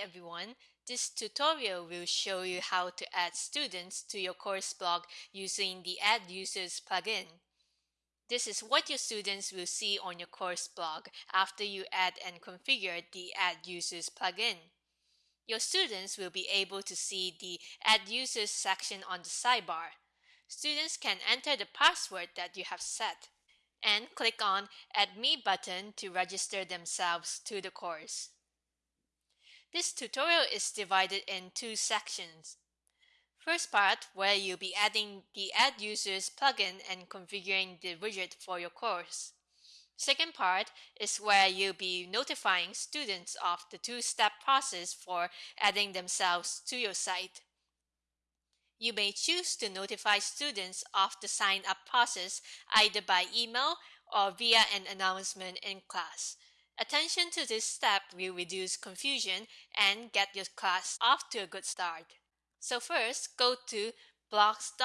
everyone, this tutorial will show you how to add students to your course blog using the Add Users plugin. This is what your students will see on your course blog after you add and configure the Add Users plugin. Your students will be able to see the Add Users section on the sidebar. Students can enter the password that you have set and click on Add Me button to register themselves to the course. This tutorial is divided in two sections. First part where you'll be adding the Add Users plugin and configuring the widget for your course. Second part is where you'll be notifying students of the two-step process for adding themselves to your site. You may choose to notify students of the sign-up process either by email or via an announcement in class. Attention to this step will reduce confusion and get your class off to a good start. So first, go to blogs.ubc.ca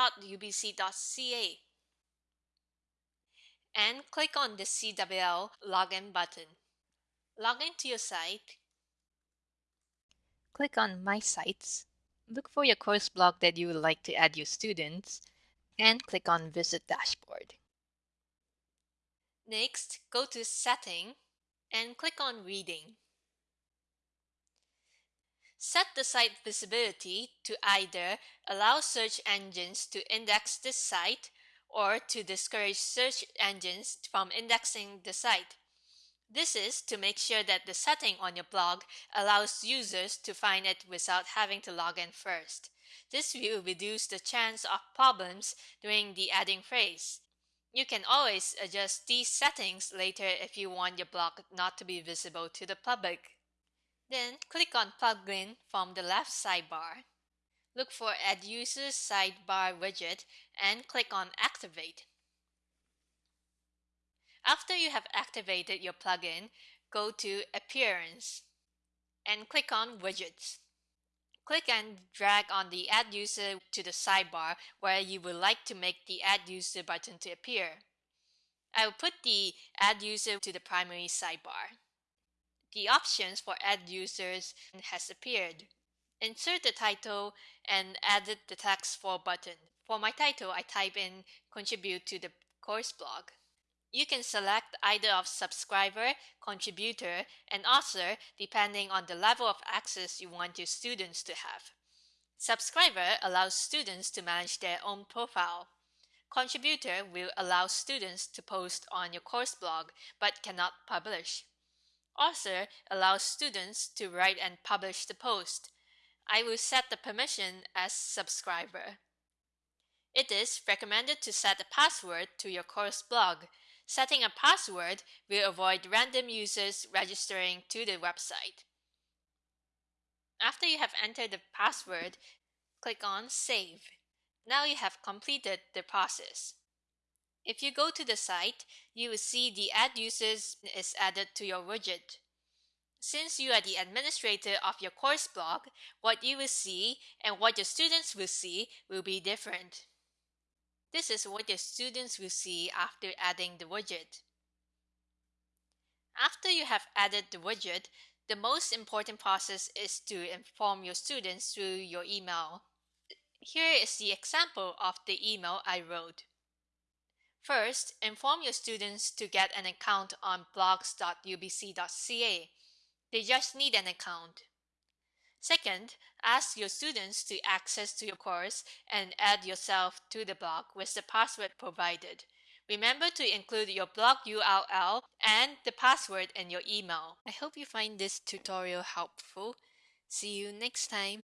and click on the CWL login button. Log into your site. Click on My Sites. Look for your course blog that you would like to add your students and click on Visit Dashboard. Next, go to Setting and click on Reading. Set the site visibility to either allow search engines to index this site or to discourage search engines from indexing the site. This is to make sure that the setting on your blog allows users to find it without having to log in first. This will reduce the chance of problems during the adding phase. You can always adjust these settings later if you want your blog not to be visible to the public. Then click on Plugin from the left sidebar. Look for Add Users sidebar widget and click on Activate. After you have activated your plugin, go to Appearance and click on Widgets. Click and drag on the Add User to the sidebar where you would like to make the Add User button to appear. I will put the Add User to the primary sidebar. The options for Add Users has appeared. Insert the title and edit the text for button. For my title, I type in Contribute to the course blog. You can select either of subscriber, contributor, and author depending on the level of access you want your students to have. Subscriber allows students to manage their own profile. Contributor will allow students to post on your course blog but cannot publish. Author allows students to write and publish the post. I will set the permission as subscriber. It is recommended to set a password to your course blog Setting a password will avoid random users registering to the website. After you have entered the password, click on Save. Now you have completed the process. If you go to the site, you will see the Add Users is added to your widget. Since you are the administrator of your course blog, what you will see and what your students will see will be different. This is what your students will see after adding the widget. After you have added the widget, the most important process is to inform your students through your email. Here is the example of the email I wrote. First, inform your students to get an account on blogs.ubc.ca. They just need an account. Second, ask your students to access to your course and add yourself to the blog with the password provided. Remember to include your blog URL and the password in your email. I hope you find this tutorial helpful. See you next time.